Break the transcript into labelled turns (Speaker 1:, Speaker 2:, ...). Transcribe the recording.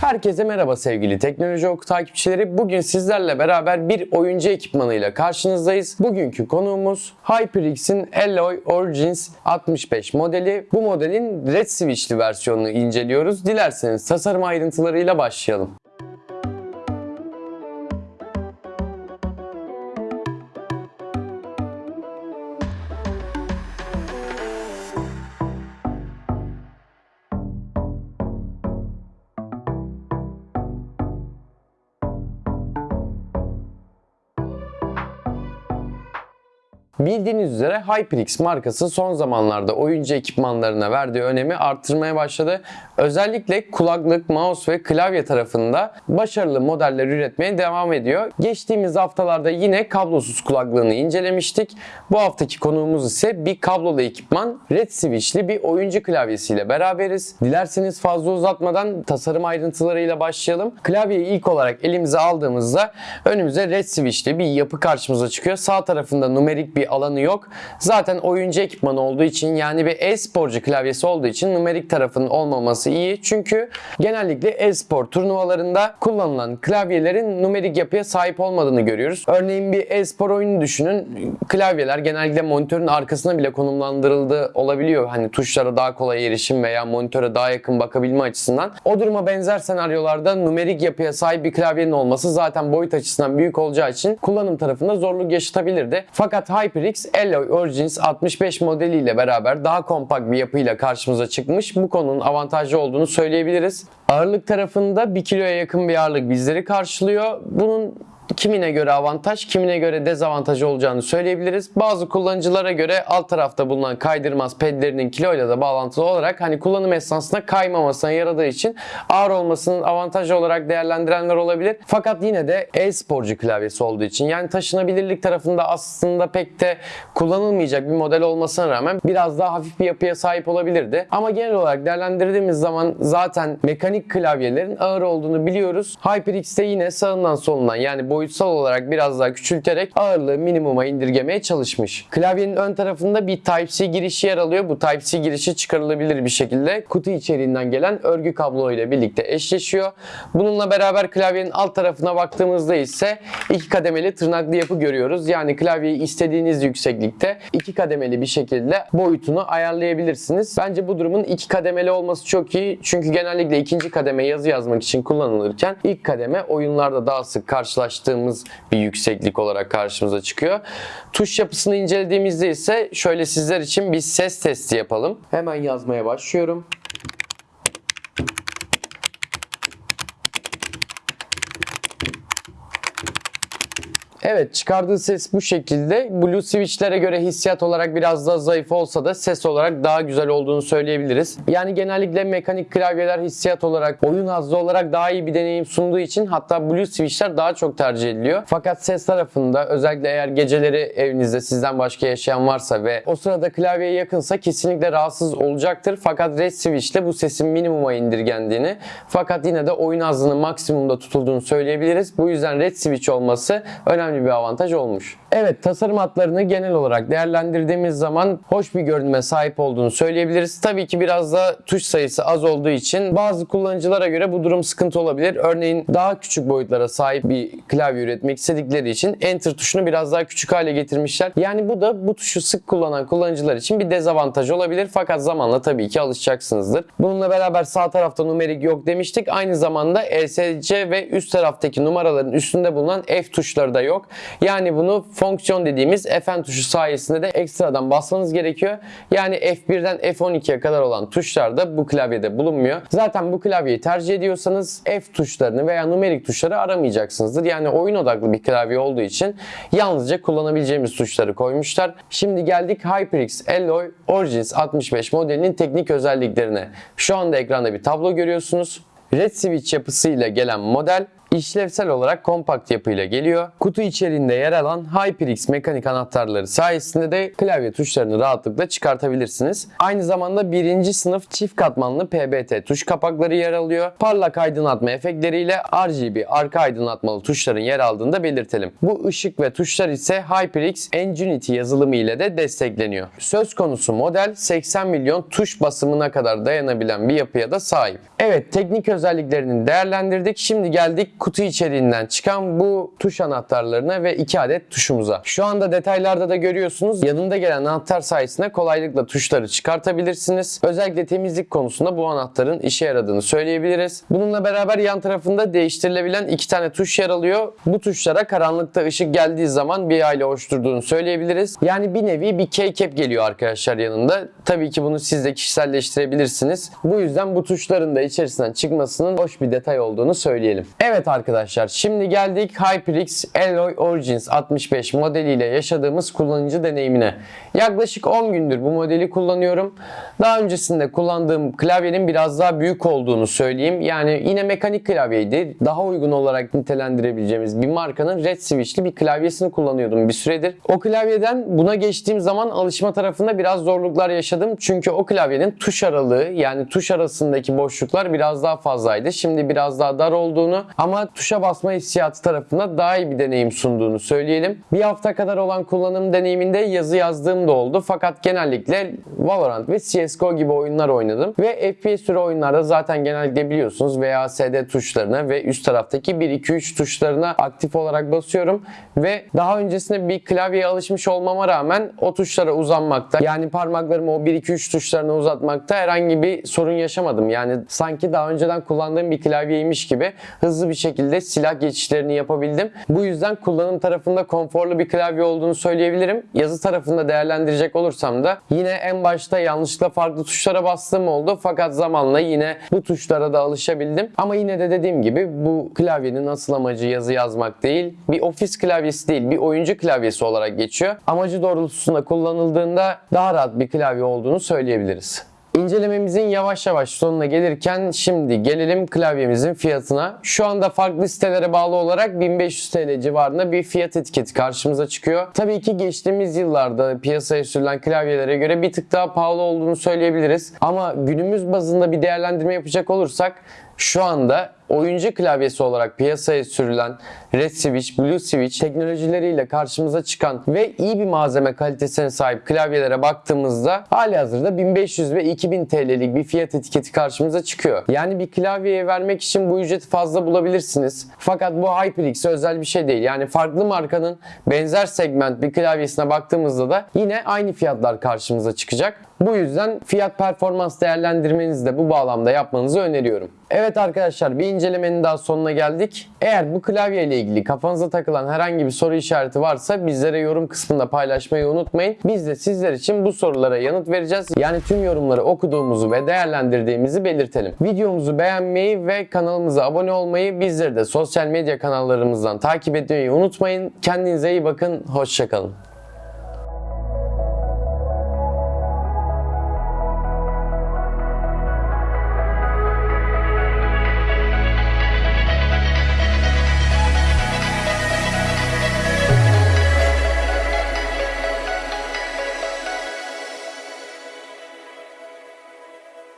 Speaker 1: Herkese merhaba sevgili Teknoloji Oku takipçileri. Bugün sizlerle beraber bir oyuncu ekipmanıyla karşınızdayız. Bugünkü konuğumuz HyperX'in Alloy Origins 65 modeli. Bu modelin Red Switch'li versiyonunu inceliyoruz. Dilerseniz tasarım ayrıntılarıyla başlayalım. Bildiğiniz üzere HyperX markası son zamanlarda oyuncu ekipmanlarına verdiği önemi arttırmaya başladı. Özellikle kulaklık, mouse ve klavye tarafında başarılı modeller üretmeye devam ediyor. Geçtiğimiz haftalarda yine kablosuz kulaklığını incelemiştik. Bu haftaki konuğumuz ise bir kablolu ekipman Red Switch'li bir oyuncu klavyesiyle beraberiz. Dilerseniz fazla uzatmadan tasarım ayrıntılarıyla başlayalım. Klavyeyi ilk olarak elimize aldığımızda önümüze Red Switch'li bir yapı karşımıza çıkıyor. Sağ tarafında numerik bir alanı yok. Zaten oyuncu ekipmanı olduğu için yani bir e-sporcu klavyesi olduğu için numerik tarafının olmaması iyi. Çünkü genellikle e-spor turnuvalarında kullanılan klavyelerin numerik yapıya sahip olmadığını görüyoruz. Örneğin bir e-spor oyunu düşünün. Klavyeler genellikle monitörün arkasına bile konumlandırıldığı olabiliyor. Hani tuşlara daha kolay erişim veya monitöre daha yakın bakabilme açısından. O duruma benzer senaryolarda numerik yapıya sahip bir klavyenin olması zaten boyut açısından büyük olacağı için kullanım tarafında zorluk yaşatabilirdi. Fakat HyperX Alloy Origins 65 modeliyle beraber daha kompakt bir yapıyla karşımıza çıkmış. Bu konunun avantajlı olduğunu söyleyebiliriz. Ağırlık tarafında 1 kiloya yakın bir ağırlık bizleri karşılıyor. Bunun kimine göre avantaj, kimine göre dezavantaj olacağını söyleyebiliriz. Bazı kullanıcılara göre alt tarafta bulunan kaydırmaz pedlerinin kiloyla da bağlantılı olarak hani kullanım esnasında kaymamasına yaradığı için ağır olmasının avantajı olarak değerlendirenler olabilir. Fakat yine de e-sporcu klavyesi olduğu için yani taşınabilirlik tarafında aslında pek de kullanılmayacak bir model olmasına rağmen biraz daha hafif bir yapıya sahip olabilirdi. Ama genel olarak değerlendirdiğimiz zaman zaten mekanik klavyelerin ağır olduğunu biliyoruz. HyperX'te yine sağından solundan yani boyutsal olarak biraz daha küçülterek ağırlığı minimuma indirgemeye çalışmış. Klavyenin ön tarafında bir Type-C girişi yer alıyor. Bu Type-C girişi çıkarılabilir bir şekilde kutu içeriğinden gelen örgü kablo ile birlikte eşleşiyor. Bununla beraber klavyenin alt tarafına baktığımızda ise iki kademeli tırnaklı yapı görüyoruz. Yani klavyeyi istediğiniz yükseklikte iki kademeli bir şekilde boyutunu ayarlayabilirsiniz. Bence bu durumun iki kademeli olması çok iyi. Çünkü genellikle ikinci kademe yazı yazmak için kullanılırken ilk kademe oyunlarda daha sık karşılaştığımız bir yükseklik olarak karşımıza çıkıyor. Tuş yapısını incelediğimizde ise şöyle sizler için bir ses testi yapalım. Hemen yazmaya başlıyorum. Evet çıkardığı ses bu şekilde. Blue Switch'lere göre hissiyat olarak biraz daha zayıf olsa da ses olarak daha güzel olduğunu söyleyebiliriz. Yani genellikle mekanik klavyeler hissiyat olarak, oyun hazzı olarak daha iyi bir deneyim sunduğu için hatta Blue Switch'ler daha çok tercih ediliyor. Fakat ses tarafında özellikle eğer geceleri evinizde sizden başka yaşayan varsa ve o sırada klavyeye yakınsa kesinlikle rahatsız olacaktır. Fakat Red Switch'le bu sesin minimuma indirgendiğini fakat yine de oyun hazzının maksimumda tutulduğunu söyleyebiliriz. Bu yüzden Red Switch olması önemli bir avantaj olmuş. Evet tasarım hatlarını genel olarak değerlendirdiğimiz zaman hoş bir görünüme sahip olduğunu söyleyebiliriz. Tabii ki biraz da tuş sayısı az olduğu için bazı kullanıcılara göre bu durum sıkıntı olabilir. Örneğin daha küçük boyutlara sahip bir klavye üretmek istedikleri için Enter tuşunu biraz daha küçük hale getirmişler. Yani bu da bu tuşu sık kullanan kullanıcılar için bir dezavantaj olabilir. Fakat zamanla tabii ki alışacaksınızdır. Bununla beraber sağ tarafta numerik yok demiştik. Aynı zamanda ESC ve üst taraftaki numaraların üstünde bulunan F tuşları da yok. Yani bunu fonksiyon dediğimiz Fn tuşu sayesinde de ekstradan basmanız gerekiyor. Yani F1'den F12'ye kadar olan tuşlar da bu klavyede bulunmuyor. Zaten bu klavyeyi tercih ediyorsanız F tuşlarını veya numerik tuşları aramayacaksınızdır. Yani oyun odaklı bir klavye olduğu için yalnızca kullanabileceğimiz tuşları koymuşlar. Şimdi geldik HyperX Alloy Origins 65 modelinin teknik özelliklerine. Şu anda ekranda bir tablo görüyorsunuz. Red Switch yapısıyla gelen model İşlevsel olarak kompakt yapıyla geliyor. Kutu içerisinde yer alan HyperX mekanik anahtarları sayesinde de klavye tuşlarını rahatlıkla çıkartabilirsiniz. Aynı zamanda birinci sınıf çift katmanlı PBT tuş kapakları yer alıyor. Parlak aydınlatma efektleriyle RGB arka aydınlatmalı tuşların yer aldığını da belirtelim. Bu ışık ve tuşlar ise HyperX Ingenuity yazılımı ile de destekleniyor. Söz konusu model 80 milyon tuş basımına kadar dayanabilen bir yapıya da sahip. Evet teknik özelliklerini değerlendirdik. Şimdi geldik kutu içeriğinden çıkan bu tuş anahtarlarına ve 2 adet tuşumuza. Şu anda detaylarda da görüyorsunuz. Yanında gelen anahtar sayesinde kolaylıkla tuşları çıkartabilirsiniz. Özellikle temizlik konusunda bu anahtarın işe yaradığını söyleyebiliriz. Bununla beraber yan tarafında değiştirilebilen iki tane tuş yer alıyor. Bu tuşlara karanlıkta ışık geldiği zaman bir aile oluşturduğunu söyleyebiliriz. Yani bir nevi bir keycap geliyor arkadaşlar yanında. Tabii ki bunu siz de kişiselleştirebilirsiniz. Bu yüzden bu tuşların da içerisinden çıkmasının hoş bir detay olduğunu söyleyelim. Evet arkadaşlar şimdi geldik HyperX Alloy Origins 65 modeliyle yaşadığımız kullanıcı deneyimine. Yaklaşık 10 gündür bu modeli kullanıyorum. Daha öncesinde kullandığım klavyenin biraz daha büyük olduğunu söyleyeyim. Yani yine mekanik klavyeydi. Daha uygun olarak nitelendirebileceğimiz bir markanın Red Switch'li bir klavyesini kullanıyordum bir süredir. O klavyeden buna geçtiğim zaman alışma tarafında biraz zorluklar yaşadım. Çünkü o klavyenin tuş aralığı yani tuş arasındaki boşluklar biraz daha fazlaydı. Şimdi biraz daha dar olduğunu ama tuşa basma hissiyatı tarafında daha iyi bir deneyim sunduğunu söyleyelim. Bir hafta kadar olan kullanım deneyiminde yazı yazdığım da oldu. Fakat genellikle Valorant ve CSGO gibi oyunlar oynadım. Ve FPS türü oyunlarda zaten genellikle biliyorsunuz VASD tuşlarına ve üst taraftaki 1-2-3 tuşlarına aktif olarak basıyorum. Ve daha öncesinde bir klavyeye alışmış olmama rağmen o tuşlara uzanmakta yani parmaklarımı o 1-2-3 tuşlarına uzatmakta herhangi bir sorun yaşamadım. Yani sanki daha önceden kullandığım bir klavyeymiş gibi hızlı bir şekilde silah geçişlerini yapabildim. Bu yüzden kullanım tarafında konforlu bir klavye olduğunu söyleyebilirim. Yazı tarafında değerlendirecek olursam da yine en başta yanlışlıkla farklı tuşlara bastığım oldu. Fakat zamanla yine bu tuşlara da alışabildim. Ama yine de dediğim gibi bu klavyenin asıl amacı yazı yazmak değil. Bir ofis klavyesi değil, bir oyuncu klavyesi olarak geçiyor. Amacı doğrultusunda kullanıldığında daha rahat bir klavye olduğunu söyleyebiliriz. İncelememizin yavaş yavaş sonuna gelirken şimdi gelelim klavyemizin fiyatına. Şu anda farklı sitelere bağlı olarak 1500 TL civarında bir fiyat etiketi karşımıza çıkıyor. Tabii ki geçtiğimiz yıllarda piyasaya sürülen klavyelere göre bir tık daha pahalı olduğunu söyleyebiliriz. Ama günümüz bazında bir değerlendirme yapacak olursak şu anda oyuncu klavyesi olarak piyasaya sürülen Red Switch, Blue Switch teknolojileriyle karşımıza çıkan ve iyi bir malzeme kalitesine sahip klavyelere baktığımızda hali hazırda 1500 ve 2000 TL'lik bir fiyat etiketi karşımıza çıkıyor. Yani bir klavyeye vermek için bu ücreti fazla bulabilirsiniz. Fakat bu HyperX'e özel bir şey değil. Yani farklı markanın benzer segment bir klavyesine baktığımızda da yine aynı fiyatlar karşımıza çıkacak. Bu yüzden fiyat performans değerlendirmenizi de bu bağlamda yapmanızı öneriyorum. Evet arkadaşlar bir incelemenin daha sonuna geldik. Eğer bu klavye ile ilgili kafanıza takılan herhangi bir soru işareti varsa bizlere yorum kısmında paylaşmayı unutmayın. Biz de sizler için bu sorulara yanıt vereceğiz. Yani tüm yorumları okuduğumuzu ve değerlendirdiğimizi belirtelim. Videomuzu beğenmeyi ve kanalımıza abone olmayı bizleri de sosyal medya kanallarımızdan takip etmeyi unutmayın. Kendinize iyi bakın. Hoşçakalın.